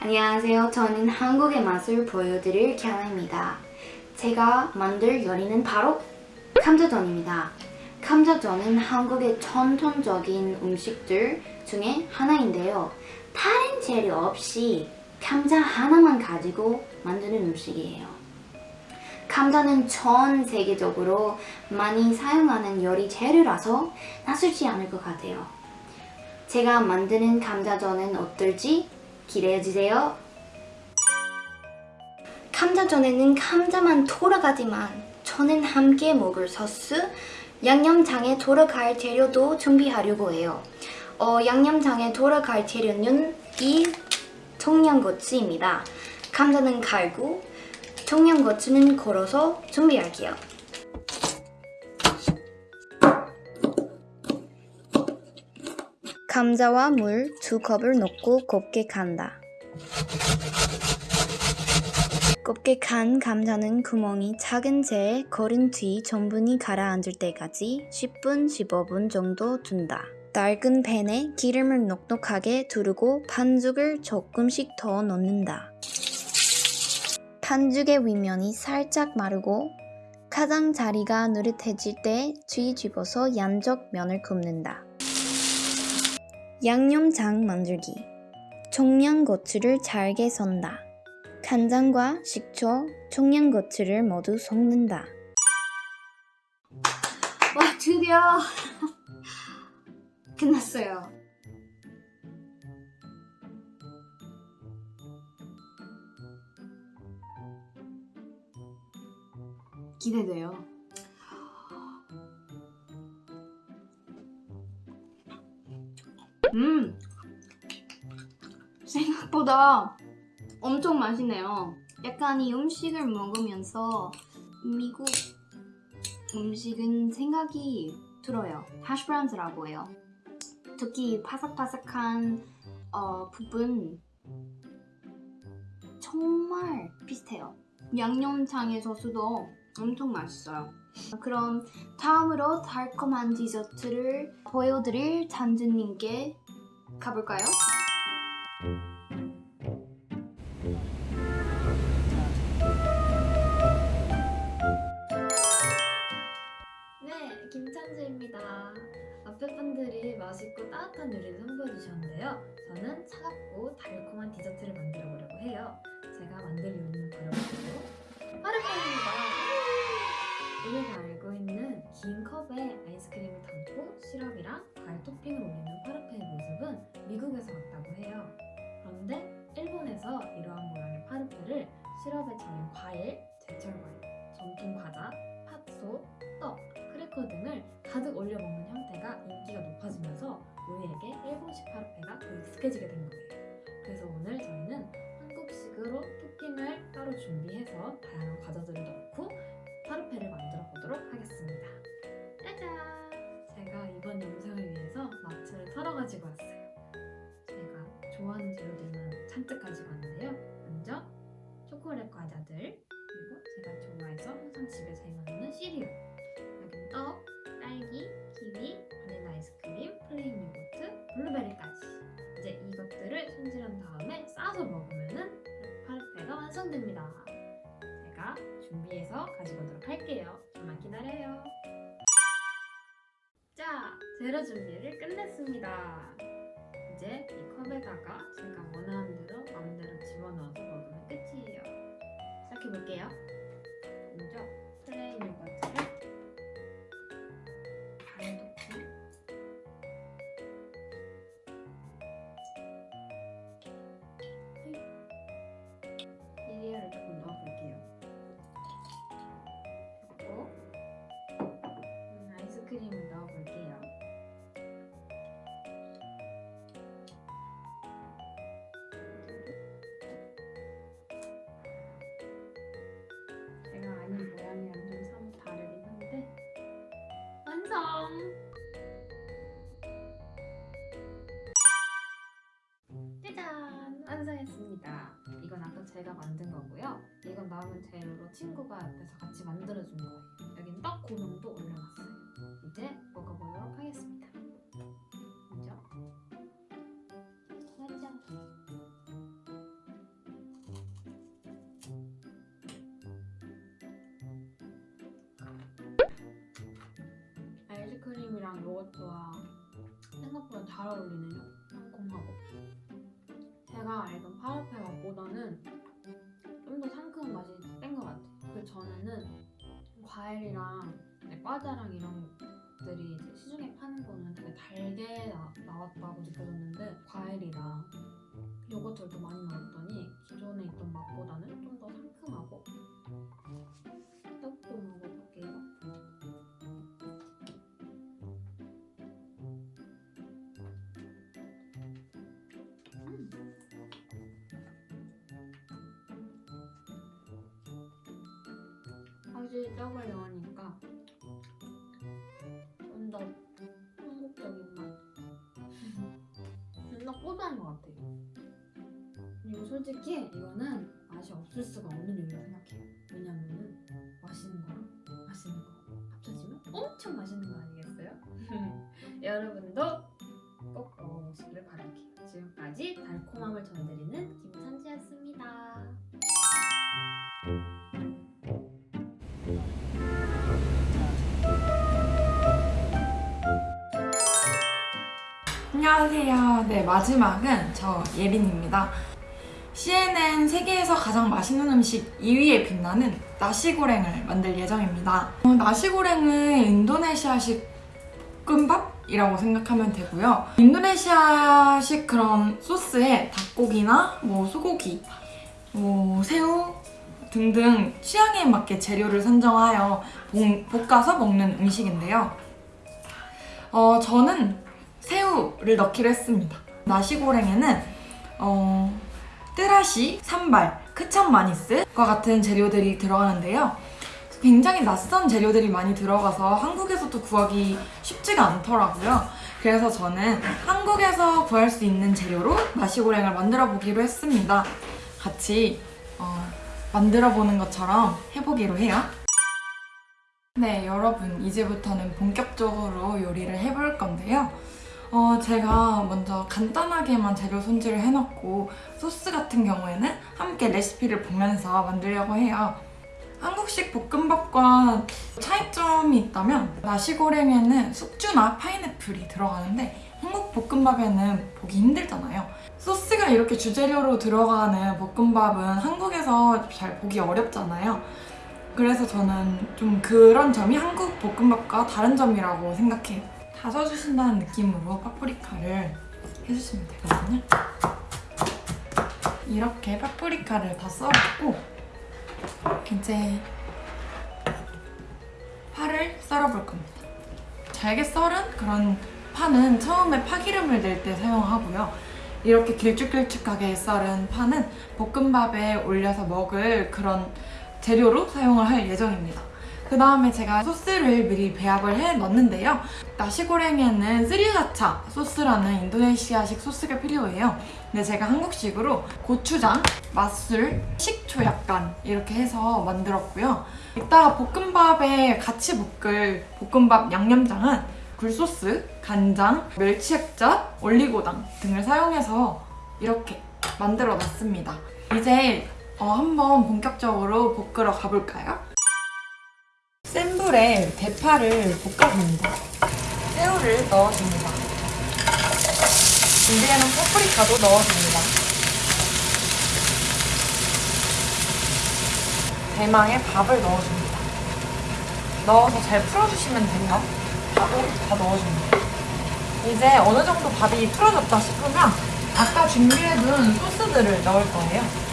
안녕하세요. 저는 한국의 맛을 보여드릴 캬나입니다. 제가 만들 요리는 바로 감자전입니다. 감자전은 한국의 전통적인 음식들 중에 하나인데요. 다른 재료 없이 감자 하나만 가지고 만드는 음식이에요. 감자는 전 세계적으로 많이 사용하는 요리 재료라서 낯설지 않을 것 같아요. 제가 만드는 감자전은 어떨지 기대해주세요. 감자전에는 감자만 돌아가지만 저는 함께 먹을 소스, 양념장에 돌아갈 재료도 준비하려고 해요. 어, 양념장에 돌아갈 재료는 이 청양고추입니다. 감자는 갈고 청양고추는 걸어서 준비할게요. 감자와 물 두 컵을 넣고 곱게 간다. 곱게 간 감자는 구멍이 작은 채에 걸은 뒤 전분이 가라앉을 때까지 10분, 15분 정도 둔다. 낡은 팬에 기름을 넉넉하게 두르고 반죽을 조금씩 더 넣는다. 반죽의 윗면이 살짝 마르고 가장자리가 느릿해질 때 뒤집어서 양쪽 면을 굽는다. 양념장 만들기 청양고추를 잘게 선다. 간장과 식초, 청양고추를 모두 섞는다. 와 드디어 끝났어요. 기대돼요. 음 생각보다 엄청 맛있네요. 약간 이 음식을 먹으면서 미국 음식은 생각이 들어요. 하시브라운스라고 해요. 특히 바삭바삭한 어, 부분 정말 비슷해요. 양념장의 소스도 엄청 맛있어요. 그럼 다음으로 달콤한 디저트를 보여드릴 잔즈님께 가볼까요? 앞에 분들이 맛있고 따뜻한 요리를 선보여 주셨는데요. 저는 차갑고 달콤한 디저트를 만들어 보려고 해요. 제가 만들 요리는 바로 파르페입니다. 우리가 알고 있는 긴 컵에 아이스크림을 담고 시럽이랑 과일 토핑을 올리는 파르페의 모습은 미국에서 왔다고 해요. 그런데 일본에서 이러한 모양의 파르페를 시럽에 절인 과일, 제철 과일, 전통 과자, 팥소, 떡, 일본식 파르페가 더 익숙해지게 된 거예요. 그래서 오늘 저희는 한국식으로 토핑을 따로 준비해서 다양한 됩니다. 제가 준비해서 가지고 오도록 할게요. 좀만 기다려요. 자, 재료 준비를 끝냈습니다. 이제 이 컵에다가 제가 원하는 대로 마음대로 집어넣어서 먹으면 끝이에요. 시작해볼게요. 있습니다. 이건 아까 제가 만든 거고요. 이건 남은 재료로 친구가 옆에서 같이 만들어준 거예요. 여긴 떡 고명도 올려놨어요. 이제 먹어보도록 하겠습니다. 먼저 짜잔. 아이스크림이랑 요거트와 생각보다 잘 어울리네요. 상콤하고. 제가 알던 파라페 맛보다는 좀 더 상큼한 맛이 센 것 같아요. 그 전에는 과일이랑 네, 과자랑 이런 것들이 시중에 파는 거는 되게 달게 나, 나왔다고 느껴졌는데 확실히 떡을 넣으니까 좀 더 한국적인 맛. 좀더 고소한 것 같아요. 그리고 솔직히 이거는 맛이 없을 수가 없는 요리라고 생각해요. 왜냐면은 맛있는 거랑 맛있는 거 합쳐지면 엄청 맛있는 거 아니겠어요? 여러분도 꼭 먹어보시길 바랄게요. 지금까지 달콤함을 전해드리는 김찬지였습니다. 안녕하세요. 네, 마지막은 저 예린입니다. CNN 세계에서 가장 맛있는 음식 2위에 빛나는 나시고랭을 만들 예정입니다. 어, 나시고랭은 인도네시아식 볶음밥이라고 생각하면 되고요. 인도네시아식 그런 소스에 닭고기나 뭐 소고기, 뭐 새우 등등 취향에 맞게 재료를 선정하여 볶- 볶아서 먹는 음식인데요. 어, 저는 새우를 넣기로 했습니다. 나시고랭에는 어, 뜨라시, 산발, 크참마니스과 같은 재료들이 들어가는데요. 굉장히 낯선 재료들이 많이 들어가서 한국에서도 구하기 쉽지가 않더라고요. 그래서 저는 한국에서 구할 수 있는 재료로 나시고랭을 만들어 보기로 했습니다. 같이 어, 만들어 보는 것처럼 해보기로 해요. 네, 여러분 이제부터는 본격적으로 요리를 해볼 건데요. 어, 제가 먼저 간단하게만 재료 손질을 해놓고 소스 같은 경우에는 함께 레시피를 보면서 만들려고 해요. 한국식 볶음밥과 차이점이 있다면 나시고랭에는 숙주나 파인애플이 들어가는데 한국 볶음밥에는 보기 힘들잖아요. 소스가 이렇게 주재료로 들어가는 볶음밥은 한국에서 잘 보기 어렵잖아요. 그래서 저는 좀 그런 점이 한국 볶음밥과 다른 점이라고 생각해요. 다져주신다는 느낌으로 파프리카를 해주시면 되거든요. 이렇게 파프리카를 다 썰었고 이제 파를 썰어볼 겁니다. 잘게 썰은 그런 파는 처음에 파기름을 낼 때 사용하고요. 이렇게 길쭉길쭉하게 썰은 파는 볶음밥에 올려서 먹을 그런 재료로 사용을 할 예정입니다. 그 다음에 제가 소스를 미리 배합을 해 넣는데요. 나시고랭에는 스리라차 소스라는 인도네시아식 소스가 필요해요. 근데 제가 한국식으로 고추장, 맛술, 식초 약간 이렇게 해서 만들었고요. 이따가 볶음밥에 같이 볶을 볶음밥 양념장은 굴소스, 간장, 멸치 액젓, 올리고당 등을 사용해서 이렇게 만들어 놨습니다. 이제 어, 한번 본격적으로 볶으러 가볼까요? 센 불에 대파를 볶아줍니다. 새우를 넣어줍니다. 준비해놓은 파프리카도 넣어줍니다. 대망의 밥을 넣어줍니다. 넣어서 잘 풀어주시면 돼요. 밥을 다 넣어줍니다. 이제 어느 정도 밥이 풀어졌다 싶으면 아까 준비해둔 소스들을 넣을 거예요.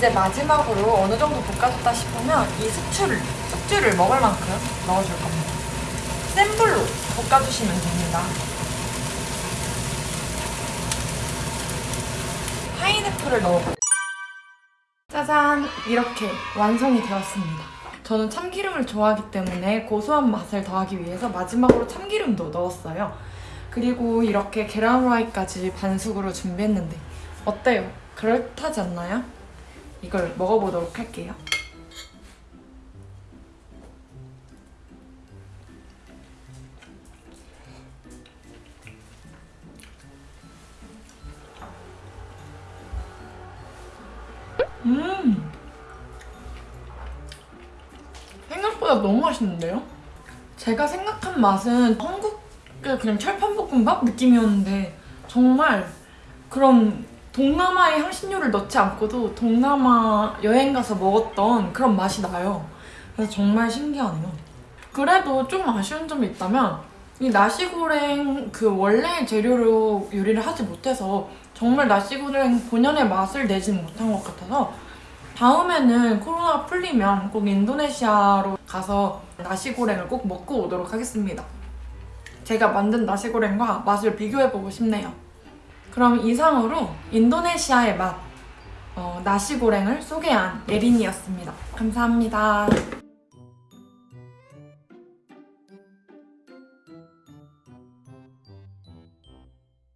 이제 마지막으로 어느 정도 볶아줬다 싶으면 이 숙주를, 숙주를 먹을 만큼 넣어줄 겁니다. 센 불로 볶아주시면 됩니다. 파인애플을 넣어볼게요. 짜잔! 이렇게 완성이 되었습니다. 저는 참기름을 좋아하기 때문에 고소한 맛을 더하기 위해서 마지막으로 참기름도 넣었어요. 그리고 이렇게 계란 후라이까지 반숙으로 준비했는데 어때요? 그럴듯하지 않나요? 이걸 먹어보도록 할게요. 음! 생각보다 너무 맛있는데요? 제가 생각한 맛은 한국의 그냥 철판볶음밥 느낌이었는데 정말 그런 동남아의 향신료를 넣지 않고도 동남아 여행 가서 먹었던 그런 맛이 나요. 그래서 정말 신기하네요. 그래도 좀 아쉬운 점이 있다면 이 나시고랭 그 원래 재료로 요리를 하지 못해서 정말 나시고랭 본연의 맛을 내지는 못한 것 같아서 다음에는 코로나가 풀리면 꼭 인도네시아로 가서 나시고랭을 꼭 먹고 오도록 하겠습니다. 제가 만든 나시고랭과 맛을 비교해보고 싶네요. 그럼 이상으로 인도네시아의 맛, 어, 나시고랭을 소개한 예린이었습니다. 감사합니다.